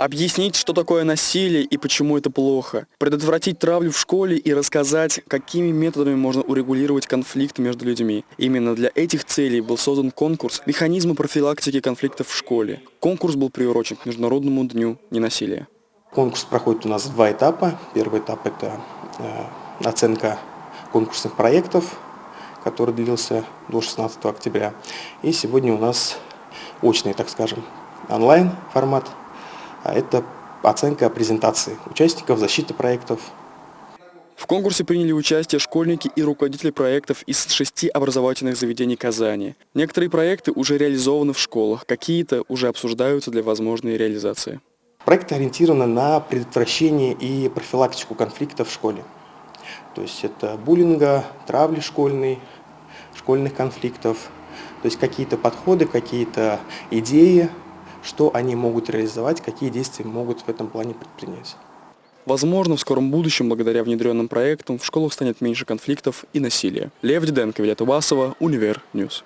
Объяснить, что такое насилие и почему это плохо. Предотвратить травлю в школе и рассказать, какими методами можно урегулировать конфликты между людьми. Именно для этих целей был создан конкурс «Механизмы профилактики конфликтов в школе». Конкурс был приурочен к Международному дню ненасилия. Конкурс проходит у нас два этапа. Первый этап – это э, оценка конкурсных проектов, который длился до 16 октября. И сегодня у нас очный, так скажем, онлайн формат – а это оценка презентации участников, защиты проектов. В конкурсе приняли участие школьники и руководители проектов из шести образовательных заведений Казани. Некоторые проекты уже реализованы в школах, какие-то уже обсуждаются для возможной реализации. Проекты ориентированы на предотвращение и профилактику конфликтов в школе. То есть это буллинга, травли школьной, школьных конфликтов. То есть какие-то подходы, какие-то идеи, что они могут реализовать, какие действия могут в этом плане предпринять. Возможно, в скором будущем, благодаря внедренным проектам, в школах станет меньше конфликтов и насилия. Лев Диденко, Виолетта Басова, Универ News.